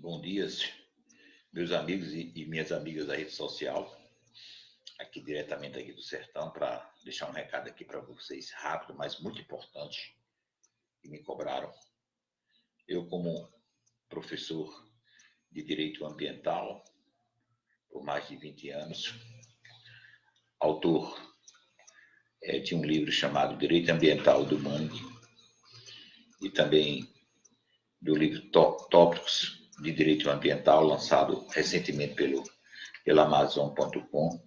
Bom dia, meus amigos e minhas amigas da rede social, aqui diretamente aqui do Sertão, para deixar um recado aqui para vocês, rápido, mas muito importante, que me cobraram. Eu, como professor de Direito Ambiental, por mais de 20 anos, autor é, de um livro chamado Direito Ambiental do Mangue, e também do livro Tópicos de Direito Ambiental, lançado recentemente pelo, pela Amazon.com,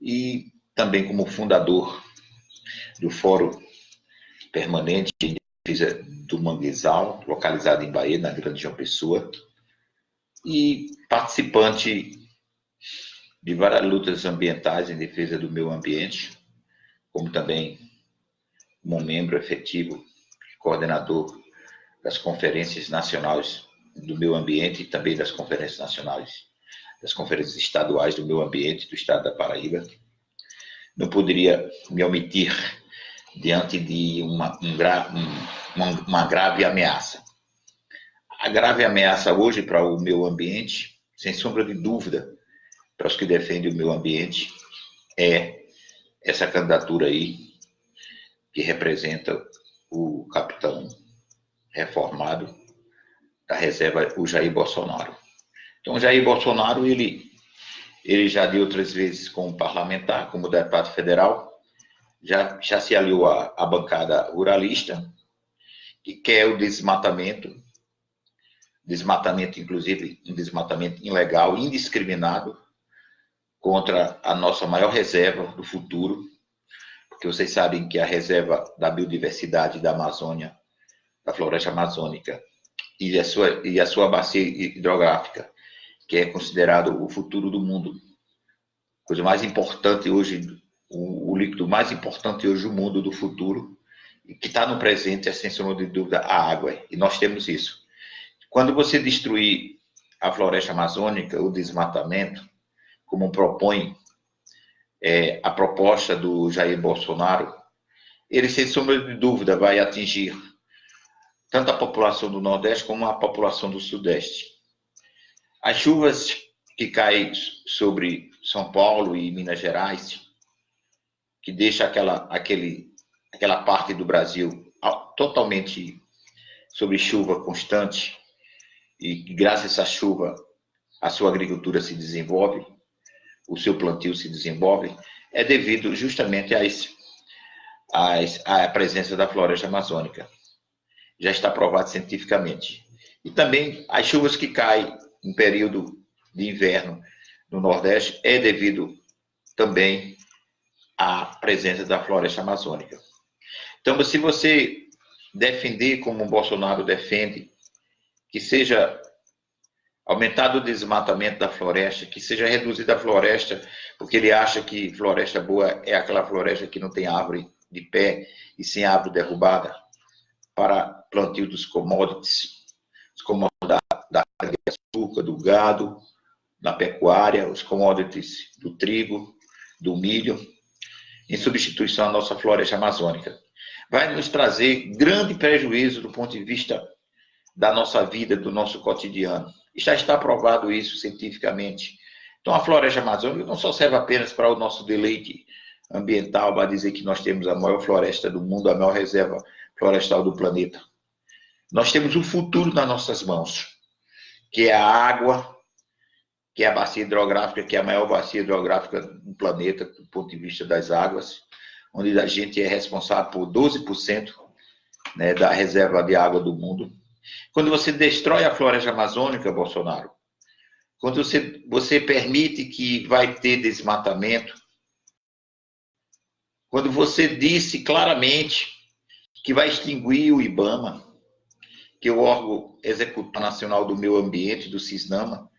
e também como fundador do Fórum Permanente em Defesa do Manguezal, localizado em Bahia, na Grande João Pessoa, e participante de várias lutas ambientais em defesa do meio ambiente, como também como membro efetivo, coordenador das conferências nacionais do meio ambiente e também das conferências nacionais, das conferências estaduais do meio ambiente do estado da Paraíba. Não poderia me omitir diante de uma, um gra, um, uma, uma grave ameaça. A grave ameaça hoje para o meio ambiente, sem sombra de dúvida, para os que defendem o meio ambiente, é essa candidatura aí, que representa o capitão reformado da reserva, o Jair Bolsonaro. Então, o Jair Bolsonaro, ele, ele já de outras vezes como parlamentar, como deputado federal, já, já se aliou à, à bancada ruralista, que quer o desmatamento, desmatamento, inclusive, um desmatamento ilegal, indiscriminado, contra a nossa maior reserva do futuro, porque vocês sabem que a reserva da biodiversidade da Amazônia, da floresta amazônica, e a sua, e a sua bacia hidrográfica, que é considerado o futuro do mundo. Coisa mais importante hoje, o, o líquido mais importante hoje do mundo do futuro, e que está no presente, é sem sombra de dúvida, a água. E nós temos isso. Quando você destruir a floresta amazônica, o desmatamento, como propõe é, a proposta do Jair Bolsonaro, ele, sem sombra de dúvida, vai atingir tanto a população do Nordeste como a população do Sudeste. As chuvas que caem sobre São Paulo e Minas Gerais, que deixa aquela, aquele, aquela parte do Brasil totalmente sobre chuva constante, e graças a essa chuva a sua agricultura se desenvolve, o seu plantio se desenvolve, é devido justamente às, às, à presença da floresta amazônica. Já está provado cientificamente. E também as chuvas que caem em período de inverno no Nordeste é devido também à presença da floresta amazônica. Então, se você defender como o Bolsonaro defende, que seja aumentado o desmatamento da floresta, que seja reduzida a floresta, porque ele acha que floresta boa é aquela floresta que não tem árvore de pé e sem árvore derrubada, para plantio dos commodities, os commodities da, da açúcar, do gado, da pecuária, os commodities do trigo, do milho, em substituição à nossa floresta amazônica. Vai nos trazer grande prejuízo do ponto de vista da nossa vida, do nosso cotidiano. Já está provado isso cientificamente. Então, a floresta amazônica não só serve apenas para o nosso deleite ambiental, para dizer que nós temos a maior floresta do mundo, a maior reserva florestal do planeta. Nós temos o futuro nas nossas mãos, que é a água, que é a bacia hidrográfica, que é a maior bacia hidrográfica do planeta, do ponto de vista das águas, onde a gente é responsável por 12% né, da reserva de água do mundo. Quando você destrói a floresta amazônica, Bolsonaro, quando você, você permite que vai ter desmatamento, quando você disse claramente que vai extinguir o IBAMA, que é o órgão executor nacional do meio ambiente, do CISNAMA,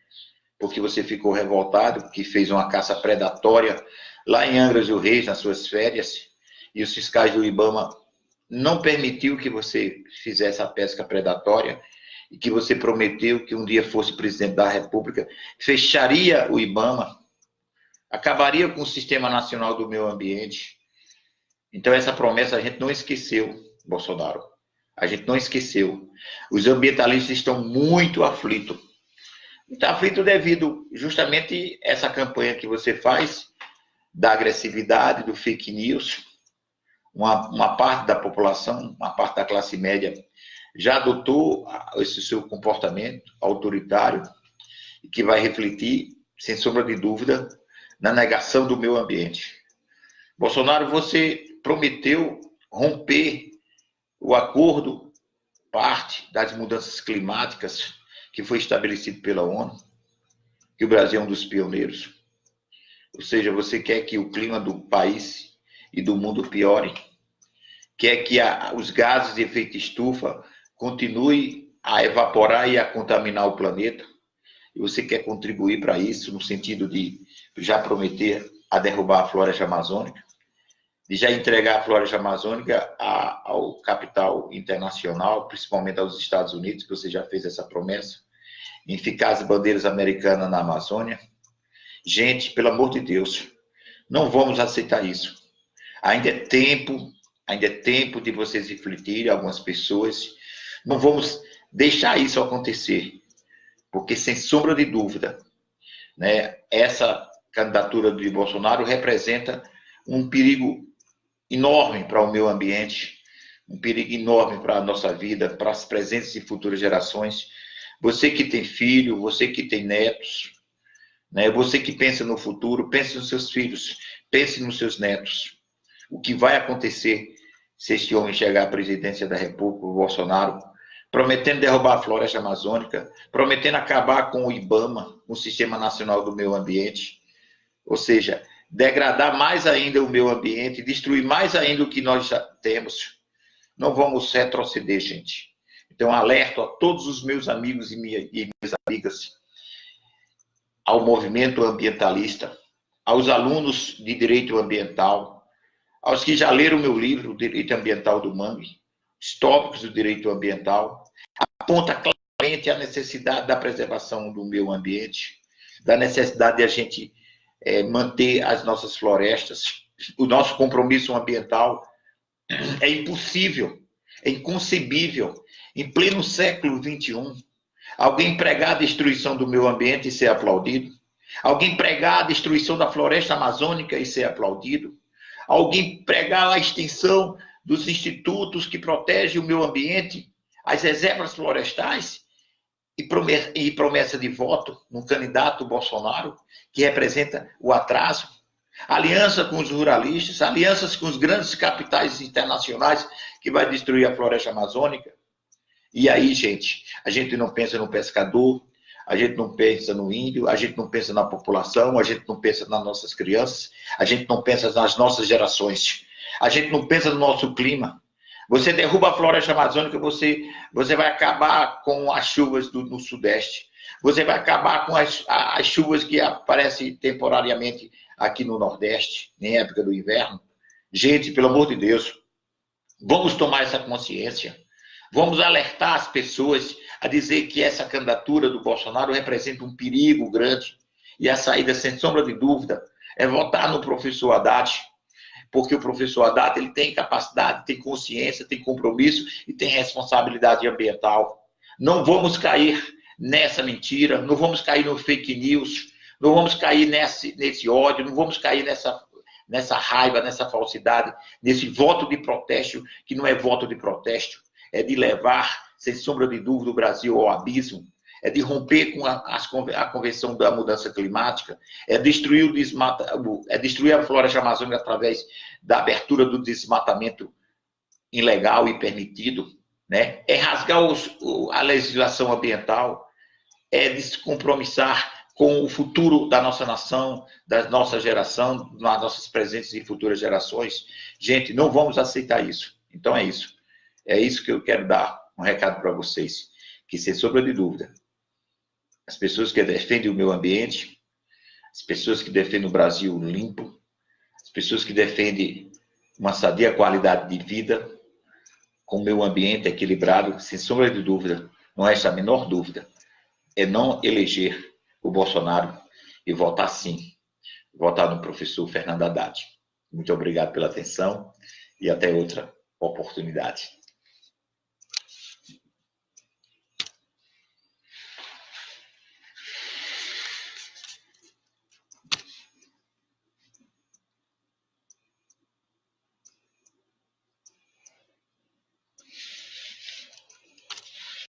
porque você ficou revoltado, que fez uma caça predatória lá em Angra do Reis, nas suas férias, e os fiscais do IBAMA não permitiu que você fizesse a pesca predatória e que você prometeu que um dia fosse presidente da República, fecharia o IBAMA, acabaria com o Sistema Nacional do Meio Ambiente. Então, essa promessa a gente não esqueceu, Bolsonaro. A gente não esqueceu. Os ambientalistas estão muito aflitos. Muito aflitos devido justamente essa campanha que você faz da agressividade, do fake news. Uma, uma parte da população, uma parte da classe média já adotou esse seu comportamento autoritário que vai refletir, sem sombra de dúvida, na negação do meio ambiente. Bolsonaro, você prometeu romper o acordo, parte das mudanças climáticas que foi estabelecido pela ONU, que o Brasil é um dos pioneiros. Ou seja, você quer que o clima do país e do mundo piore, quer que a, os gases de efeito estufa continue a evaporar e a contaminar o planeta, e você quer contribuir para isso, no sentido de já prometer a derrubar a floresta amazônica, de já entregar a floresta amazônica a, ao capital internacional, principalmente aos Estados Unidos, que você já fez essa promessa, em ficar as bandeiras americanas na Amazônia. Gente, pelo amor de Deus, não vamos aceitar isso. Ainda é tempo, ainda é tempo de vocês refletirem, algumas pessoas. Não vamos deixar isso acontecer. Porque, sem sombra de dúvida, né, essa candidatura de Bolsonaro representa um perigo enorme para o meio ambiente, um perigo enorme para a nossa vida, para as presentes e futuras gerações. Você que tem filho, você que tem netos, né, você que pensa no futuro, pense nos seus filhos, pense nos seus netos. O que vai acontecer se este homem chegar à presidência da República, o Bolsonaro, prometendo derrubar a floresta amazônica, prometendo acabar com o IBAMA, o Sistema Nacional do Meio Ambiente, ou seja, degradar mais ainda o meio ambiente, destruir mais ainda o que nós já temos. Não vamos retroceder, gente. Então, alerto a todos os meus amigos e minhas amigas, ao movimento ambientalista, aos alunos de direito ambiental, aos que já leram meu livro, o Direito Ambiental do Mangue, os tópicos do direito ambiental, aponta claramente a necessidade da preservação do meio ambiente, da necessidade de a gente é, manter as nossas florestas, o nosso compromisso ambiental. É impossível, é inconcebível, em pleno século XXI, alguém pregar a destruição do meio ambiente e ser aplaudido, alguém pregar a destruição da floresta amazônica e ser aplaudido, alguém pregar a extinção dos institutos que protegem o meio ambiente as reservas florestais e promessa de voto no candidato Bolsonaro, que representa o atraso, aliança com os ruralistas, alianças com os grandes capitais internacionais que vai destruir a floresta amazônica. E aí, gente, a gente não pensa no pescador, a gente não pensa no índio, a gente não pensa na população, a gente não pensa nas nossas crianças, a gente não pensa nas nossas gerações, a gente não pensa no nosso clima, você derruba a floresta amazônica, você, você vai acabar com as chuvas do, no sudeste. Você vai acabar com as, as chuvas que aparecem temporariamente aqui no nordeste, em época do inverno. Gente, pelo amor de Deus, vamos tomar essa consciência. Vamos alertar as pessoas a dizer que essa candidatura do Bolsonaro representa um perigo grande. E a saída, sem sombra de dúvida, é votar no professor Haddad, porque o professor Haddad ele tem capacidade, tem consciência, tem compromisso e tem responsabilidade ambiental. Não vamos cair nessa mentira, não vamos cair no fake news, não vamos cair nesse, nesse ódio, não vamos cair nessa, nessa raiva, nessa falsidade, nesse voto de protesto, que não é voto de protesto, é de levar, sem sombra de dúvida, o Brasil ao abismo, é de romper com a, a Convenção da Mudança Climática, é destruir, o desmata, é destruir a floresta amazônica através da abertura do desmatamento ilegal e permitido, né? é rasgar os, a legislação ambiental, é descompromissar com o futuro da nossa nação, da nossa geração, das nossas presentes e futuras gerações. Gente, não vamos aceitar isso. Então é isso. É isso que eu quero dar um recado para vocês. Que, sem sombra de dúvida, as pessoas que defendem o meio ambiente, as pessoas que defendem o Brasil limpo, as pessoas que defendem uma sadia qualidade de vida, com o meio ambiente equilibrado, sem sombra de dúvida, não resta a menor dúvida, é não eleger o Bolsonaro e votar sim, votar no professor Fernando Haddad. Muito obrigado pela atenção e até outra oportunidade.